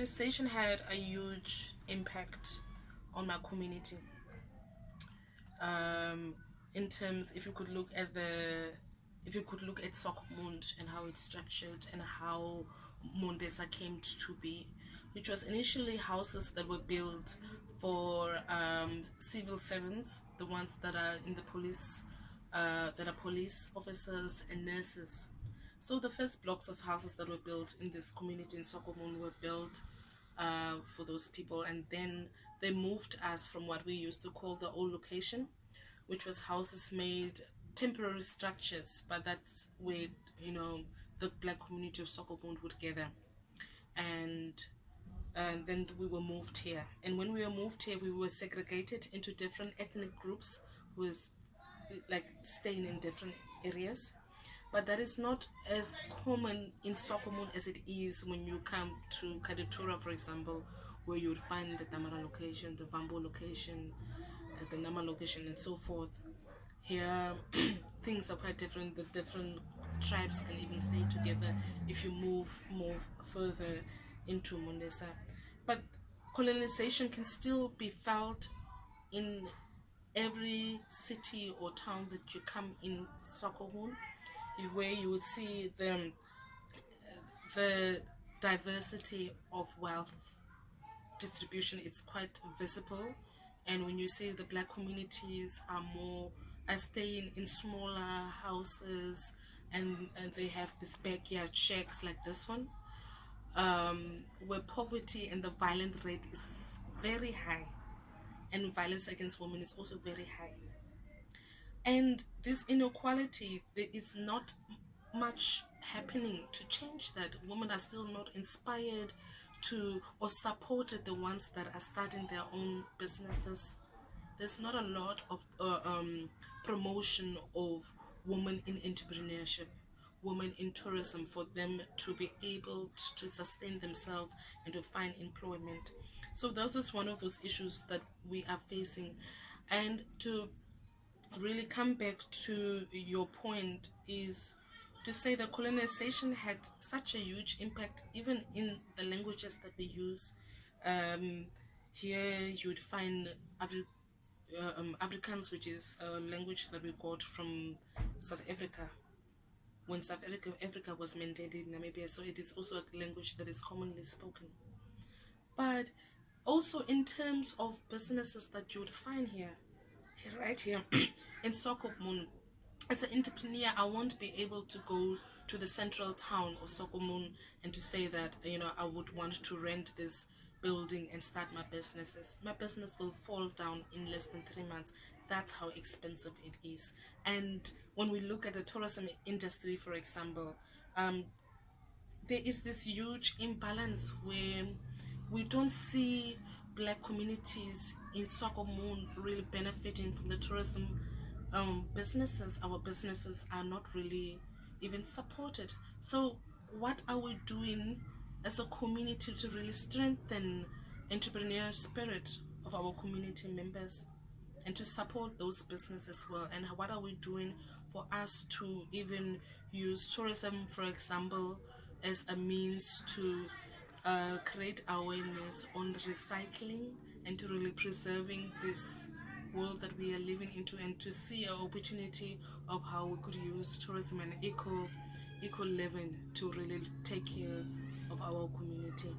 colonization had a huge impact on my community. Um, in terms, if you could look at the, if you could look at Swakopmund and how it's structured and how Mondesa came to be, which was initially houses that were built for um, civil servants, the ones that are in the police, uh, that are police officers and nurses. So the first blocks of houses that were built in this community in Swakopmund were built uh, for those people and then they moved us from what we used to call the old location which was houses made temporary structures but that's where you know the black community of Swakopmund would gather. And and then we were moved here. And when we were moved here we were segregated into different ethnic groups with like staying in different areas but that is not as common in Swakopmund as it is when you come to Katutura for example where you would find the Damara location, the Vambo location, uh, the Nama location and so forth. Here things are quite different. The different tribes can even stay together if you move more further into Mondesa. But colonization can still be felt in every city or town that you come in Swakopmund where you would see the, the diversity of wealth distribution it's quite visible. And when you see the black communities are more are staying in smaller houses and, and they have this backyard shacks like this one um, where poverty and the violent rate is very high. And violence against women is also very high and this inequality there is not much happening to change that. Women are still not inspired to or supported the ones that are starting their own businesses. There's not a lot of uh, um, promotion of women in entrepreneurship women in tourism for them to be able to, to sustain themselves and to find employment. So this is one of those issues that we are facing. And to really come back to your point is to say that colonization had such a huge impact even in the languages that we use. Um, here you would find Afri uh, um, Afrikaans which is a language that we got from South Africa. When South Africa, Africa was mandated in Namibia so it is also a language that is commonly spoken. But also in terms of businesses that you would find here right here in Swakopmund as an entrepreneur I won't be able to go to the central town of Swakopmund and to say that you know I would want to rent this building and start my businesses. My business will fall down in less than three months. That's how expensive it is. And when we look at the tourism industry for example um, there is this huge imbalance where we don't see black communities in Swakopmund really benefiting from the tourism um, businesses. Our businesses are not really even supported. So what are we doing as a community to really strengthen entrepreneurial spirit of our community members and to support those businesses as well? And what are we doing for us to even use tourism for example as a means to uh, create awareness on recycling and to really preserving this world that we are living into and to see an opportunity of how we could use tourism and eco eco living to really take care of our community